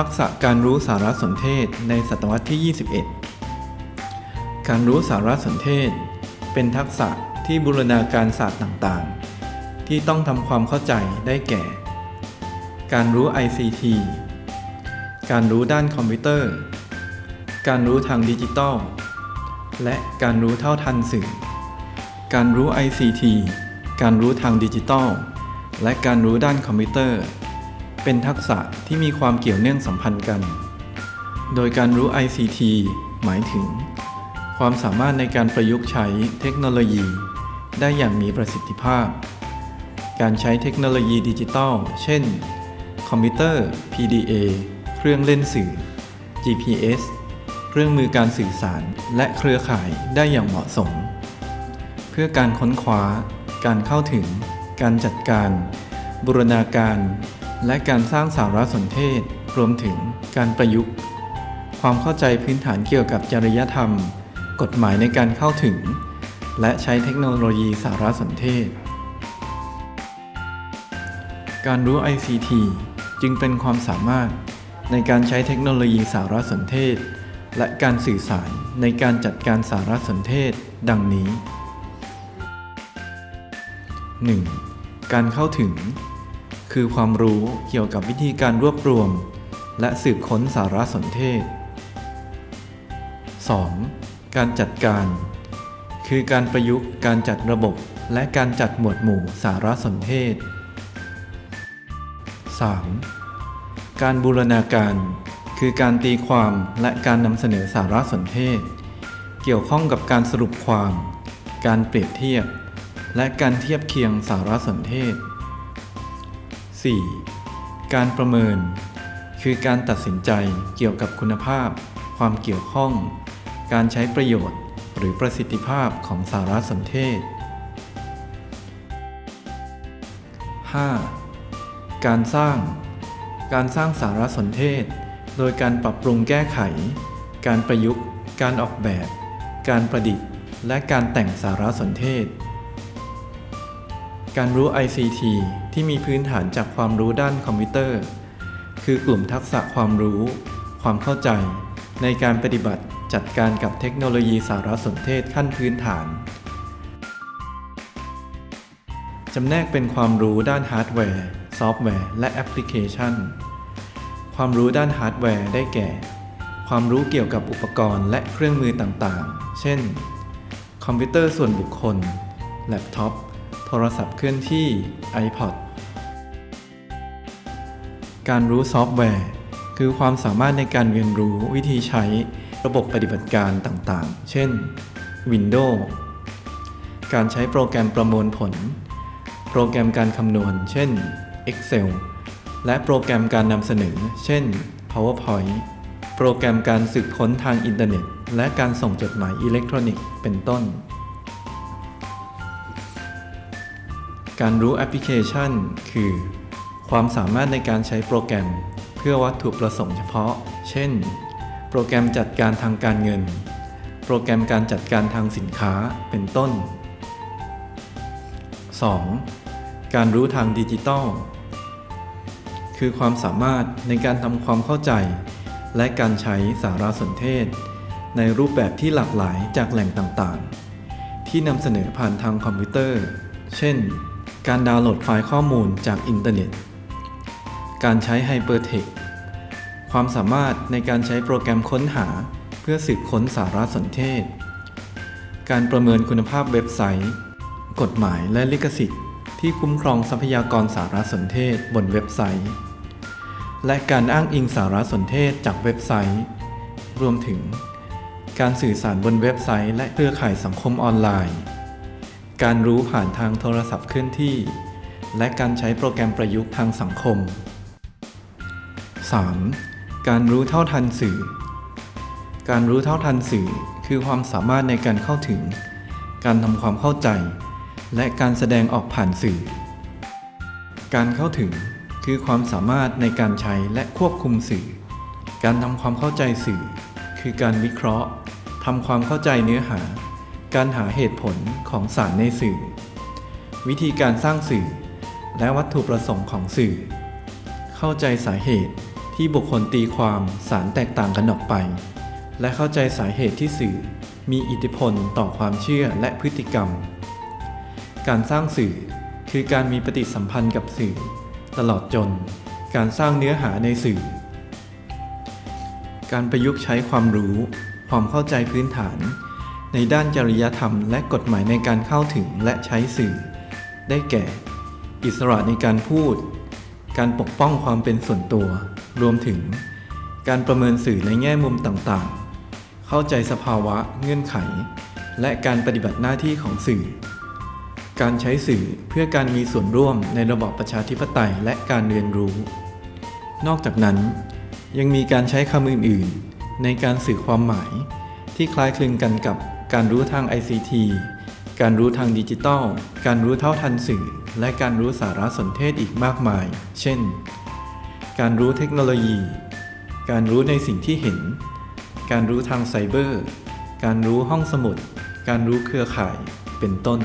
ทักษะการรู้สารสนเทศในศตวรรษที่ 21 การรู้สารสนเทศ เป็นทักษะที่บูรณาการศาสตร์ต่างๆ ที่ต้องทำความเข้าใจได้แก่ การรู้ ICT การรู้ด้านคอมพิวเตอร์ การรู้ทางดิจิตอล และการรู้เท่าทันสื่อ การรู้ ICT การรู้ทางดิจิตอล และการรู้ด้านคอมพิวเตอร์ เป็นทักษะที่มีความเกี่ยวเนื่องสัมพันธ์กัน โดยการรู้ ICT หมายถึง ความสามารถในการประยุกต์ใช้เทคโนโลยี ได้อย่างมีประสิทธิภาพ การใช้เทคโนโลยีดิจิตอลเช่น คอมพิวเตอร์ PDA เครื่องเล่นสื่อ GPS เครื่องมือการสื่อสารและเครือข่ายได้อย่างเหมาะสม เพื่อการค้นคว้า การเข้าถึง การจัดการ บูรณาการ และการสร้างสารสนเทศ รวมถึงการประยุกต์ ความเข้าใจพื้นฐานเกี่ยวกับจริยธรรม กฎหมายในการเข้าถึง และใช้เทคโนโลยีสารสนเทศ การรู้ ICT จึงเป็นความสามารถในการใช้เทคโนโลยีสารสนเทศ และการสื่อสารในการจัดการสารสนเทศ ดังนี้ 1. การเข้าถึง คือความรู้เกี่ยวกับวิธีการรวบรวม และสืบค้นสารสนเทศ 2. การจัดการ คือการประยุกต์การจัดระบบและการจัดหมวดหมู่สารสนเทศ 3. การบูรณาการ คือการตีความและการนำเสนอสารสนเทศ เกี่ยวข้องกับการสรุปความ การเปรียบเทียบ และการเทียบเคียงสารสนเทศ 4. การประเมิน คือการตัดสินใจเกี่ยวกับคุณภาพ ความเกี่ยวข้อง การใช้ประโยชน์ หรือประสิทธิภาพของสารสนเทศ 5. การสร้าง การสร้างสารสนเทศ โดยการปรับปรุงแก้ไข การประยุกต์ การออกแบบ การประดิษฐ์ และการแต่งสารสนเทศ การรู้ ICT ที่มีพื้นฐานจากความรู้ด้านคอมพิวเตอร์ คือกลุ่มทักษะความรู้ ความเข้าใจ ในการปฏิบัติจัดการกับเทคโนโลยีสารสนเทศขั้นพื้นฐาน จำแนกเป็นความรู้ด้านฮาร์ดแวร์ ซอฟต์แวร์ และแอปพลิเคชัน ความรู้ด้านฮาร์ดแวร์ได้แก่ ความรู้เกี่ยวกับอุปกรณ์และเครื่องมือต่างๆ เช่น คอมพิวเตอร์ส่วนบุคคล แล็ปท็อป โทรศัพท์เคลื่อนที่ iPod การรู้ซอฟต์แวร์ คือความสามารถในการเรียนรู้วิธีใช้ระบบปฏิบัติการต่างๆ เช่น Windows การใช้โปรแกรมประมวลผล โปรแกรมการคำนวณ เช่น Excel และโปรแกรมการนำเสนอ เช่น PowerPoint โปรแกรมการสืบค้นทางอินเทอร์เน็ต และการส่งจดหมายอิเล็กทรอนิกส์ เป็นต้น การรู้แอปพลิเคชัน คือ ความสามารถในการใช้โปรแกรม เพื่อวัตถุประสงค์เฉพาะ เช่น โปรแกรมจัดการทางการเงิน โปรแกรมการจัดการทางสินค้าเป็นต้น 2. การรู้ทางดิจิตอลคือความสามารถในการทำความเข้าใจ และการใช้สารสนเทศ ในรูปแบบที่หลากหลายจากแหล่งต่างๆ ที่นำเสนอผ่านทางคอมพิวเตอร์ เช่น การดาวน์โหลดไฟล์ข้อมูลจากอินเทอร์เน็ต การใช้ hypertext ความสามารถในการใช้โปรแกรมค้นหาเพื่อสืบค้นสารสนเทศ การประเมินคุณภาพเว็บไซต์ กฎหมายและลิขสิทธิ์ ที่คุ้มครองทรัพยากรสารสนเทศบนเว็บไซต์ และการอ้างอิงสารสนเทศจากเว็บไซต์ รวมถึง การสื่อสารบนเว็บไซต์ และเครือข่ายสังคมออนไลน์ การรู้ผ่านทางโทรศัพท์เคลื่อนที่ และการใช้โปรแกรมประยุกต์ทางสังคม 3. การรู้เท่าทันสื่อ การรู้เท่าทันสื่อ คือความสามารถในการเข้าถึง การทำความเข้าใจ และการแสดงออกผ่านสื่อ การเข้าถึง คือความสามารถในการใช้และควบคุมสื่อ การทำความเข้าใจสื่อ คือการวิเคราะห์ทำความเข้าใจเนื้อหา การหาเหตุผลของสารในสื่อ วิธีการสร้างสื่อ และวัตถุประสงค์ของสื่อ เข้าใจสาเหตุที่บุคคลตีความสารแตกต่างกันออกไป และเข้าใจสาเหตุที่สื่อ มีอิทธิพลต่อความเชื่อและพฤติกรรม การสร้างสื่อคือการมีปฏิสัมพันธ์กับสื่อ ตลอดจนการสร้างเนื้อหาในสื่อ การประยุกต์ใช้ความรู้ ความเข้าใจพื้นฐาน ในด้านจริยธรรมและกฎหมายในการเข้าถึงและใช้สื่อ ได้แก่ อิสระในการพูด การปกป้องความเป็นส่วนตัว รวมถึง การประเมินสื่อในแง่มุมต่างๆ เข้าใจสภาวะเงื่อนไข และการปฏิบัติหน้าที่ของสื่อ การใช้สื่อเพื่อการมีส่วนร่วมในระบอบประชาธิปไตยและการเรียนรู้ นอกจากนั้นยังมีการใช้คำอื่น ๆ ในการสื่อความหมายที่คล้ายคลึงกันกับ การรู้ทาง ICT การรู้ทางดิจิทัล การรู้เท่าทันสื่อ และการรู้สารสนเทศอีกมากมาย เช่น การรู้เทคโนโลยี การรู้ในสิ่งที่เห็น การรู้ทางไซเบอร์ การรู้ห้องสมุด การรู้เครือข่าย เป็นต้น